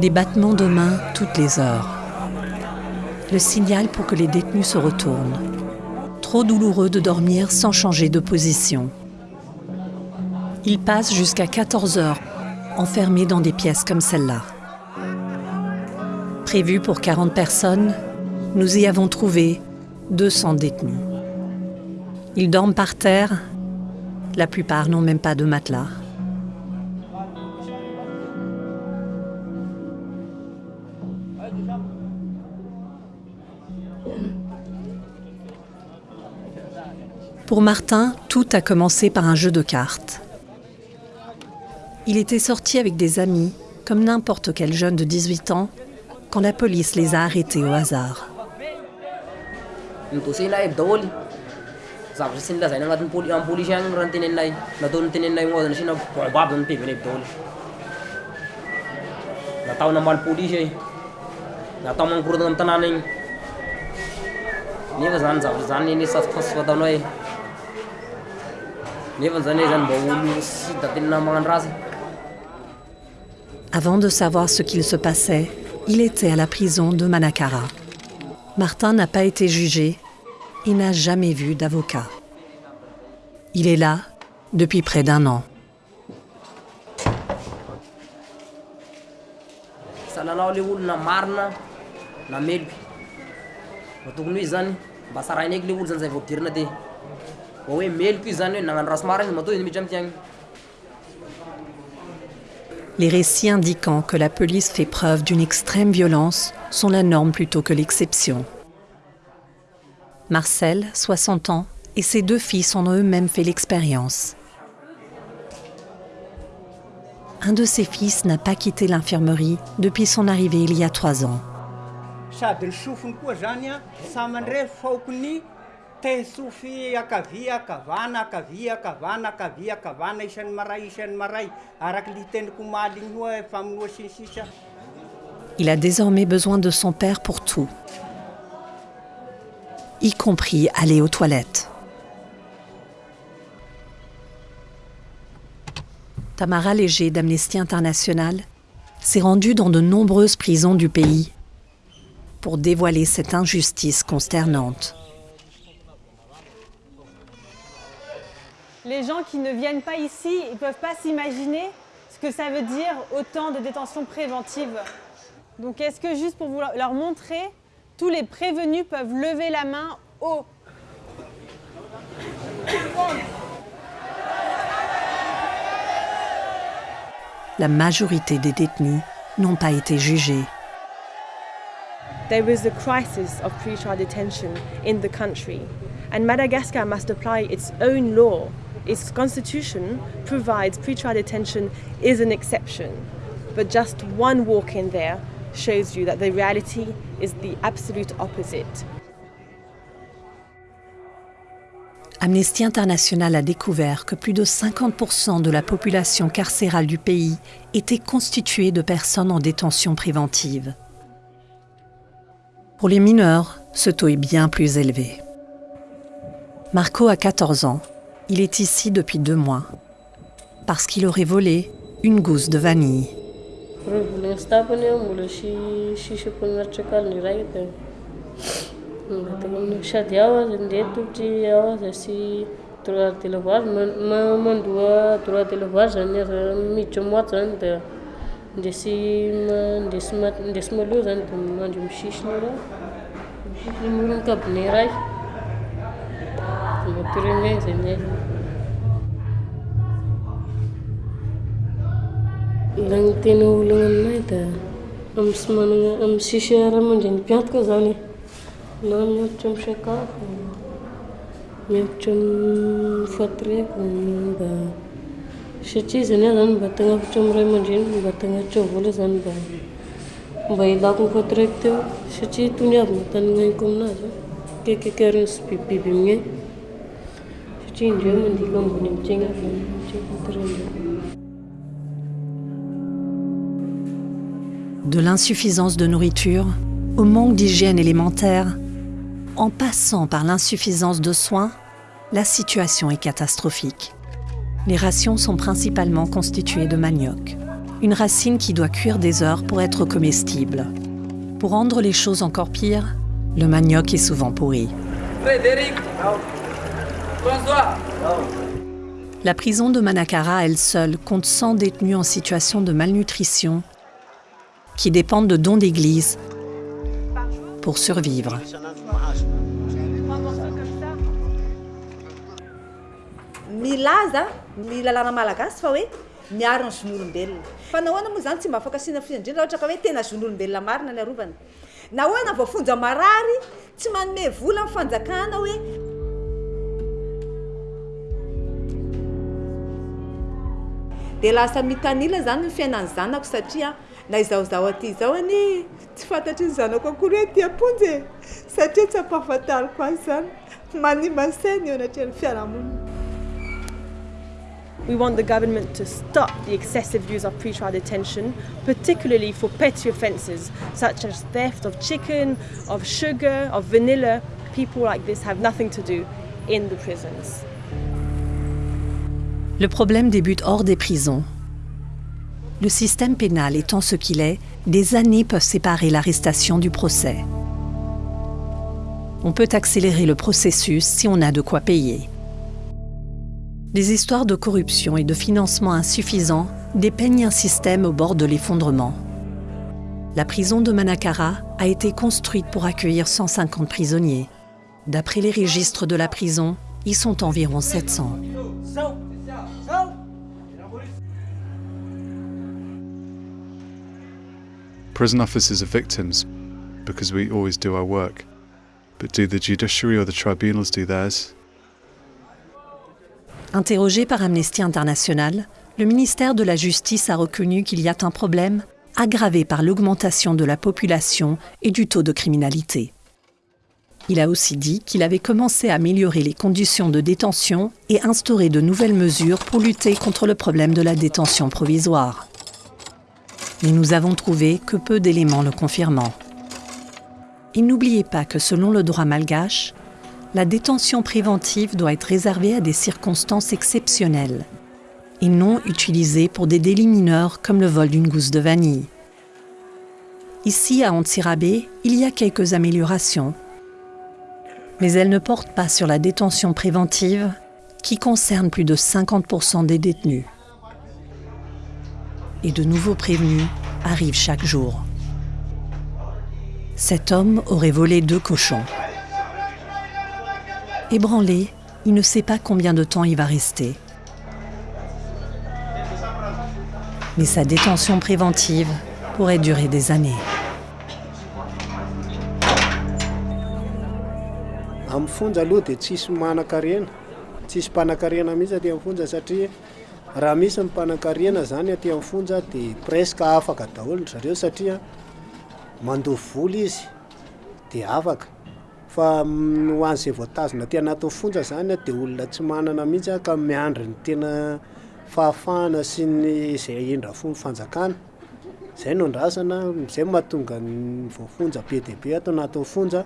Des battements de mains toutes les heures. Le signal pour que les détenus se retournent. Trop douloureux de dormir sans changer de position. Ils passent jusqu'à 14 heures enfermés dans des pièces comme celle-là. Prévu pour 40 personnes, nous y avons trouvé 200 détenus. Ils dorment par terre. La plupart n'ont même pas de matelas. Pour Martin, tout a commencé par un jeu de cartes. Il était sorti avec des amis, comme n'importe quel jeune de 18 ans, quand la police les a arrêtés au hasard. Avant de savoir ce qu'il se passait, il était à la prison de Manakara. Martin n'a pas été jugé et n'a jamais vu d'avocat. Il est là depuis près d'un an. Hoe izy matoa izy agny Les récits indiquant que la police fait preuve d'une extrême violence sont la norme plutôt que l'exception. Marcel, 60 ans, et ses deux fils en ont eux-mêmes fait l'expérience. Un de ses fils n'a pas quitté l'infirmerie depuis son arrivée il y a trois ans. Il a désormais besoin de son père pour tout, y compris aller aux toilettes. Tamara Léger d'Amnesty International s'est rendue dans de nombreuses prisons du pays pour dévoiler cette injustice consternante. Les gens qui ne viennent pas ici, ils ne peuvent pas s'imaginer ce que ça veut dire autant de détention préventive. Donc est-ce que juste pour vous leur montrer, tous les prévenus peuvent lever la main haut La majorité des détenus n'ont pas été jugés. There is a crisis of pre-trial detention in the country, and Madagascar must apply its own law. Its constitution provides pre-trial detention is an exception, but just one walk in there shows you that the reality is the absolute opposite. Amnesty International a découvert que plus de 50% de la population carcérale du pays était constituée de personnes en détention préventive. Pour les mineurs, ce taux est bien plus élevé. Marco a 14 ans. Il est ici depuis deux mois. Parce qu'il aurait volé une gousse de vanille. firenena zay miaina tena olagna aminahy da amin'ny sy managna amin'ny sisy raha aman-dreny mpiantoka zany. Na miakatra misakafo miakatra mifatoreko mba satria zany ah zany mba tagnavitra amin'ny ray aman-dreny mba tagnavitra vola zany mba mba ilako mifatoreko teo. Satria tony avy notanignaniko aminazy akekaikariny sy bibibiby mignainy De l'insuffisance de nourriture au manque d'hygiène élémentaire, en passant par l'insuffisance de soins, la situation est catastrophique. Les rations sont principalement constituées de manioc. une racine qui doit cuire des heures pour être comestible. Pour rendre les choses encore pires, le manioc est souvent pourri. Frédéric La prison de Manakara, elle seule, compte 100 détenus en situation de malnutrition qui dépendent de dons d'église pour survivre. De lasa mitanila zany ny zanako satria na aty zao any tsy fantatry ny zanako akory hoe satria tsy ampahafantariko azy zany fiarahamonina We want the government to stop the excessive use of pretrial detention, particularly for petty offences such as theft of chicken, of sugar, of vanilla. People like this have nothing to do in the prisons. Le problème débute hors des prisons. Le système pénal étant ce qu'il est, des années peuvent séparer l'arrestation du procès. On peut accélérer le processus si on a de quoi payer. Les histoires de corruption et de financement insuffisant dépeignent un système au bord de l'effondrement. La prison de Manakara a été construite pour accueillir 150 prisonniers. D'après les registres de la prison, ils sont environ 700. Prison officers are victims because we always do our work. But do the judiciary or the tribunals do? Interrogé par Amnesty International, le ministère de la Justice a reconnu qu'il y a un problème aggravé par l'augmentation de la population et du taux de criminalité. Il a aussi dit qu'il avait commencé à améliorer les conditions de détention et instaurer de nouvelles mesures pour lutter contre le problème de la détention provisoire. Mais nous avons trouvé que peu d'éléments le confirmant. Et n'oubliez pas que selon le droit malgache, la détention préventive doit être réservée à des circonstances exceptionnelles et non utilisée pour des délits mineurs comme le vol d'une gousse de vanille. Ici, à Antsirabé, il y a quelques améliorations, mais elles ne portent pas sur la détention préventive qui concerne plus de 50% des détenus. Et de nouveaux prévenus arrivent chaque jour. Cet homme aurait volé deux cochons. Ébranlé, il ne sait pas combien de temps il va rester. Mais sa détention préventive pourrait durer des années. raha misy mipanankarena zany aty amin'ny fonja de presque afaka daholo zareo satria mandovy vola izy de afaka. Fa mm, ho an'izay voatazona ty anatin'ny fonja zany a de olona tsy manana mihitsy a ka miandry ny tena fahafahana sy ny izay indra fo ny fanjakana. Zay no ndrasana zay mahatonga ny voafonja be deibe ato anatin'ny fonja.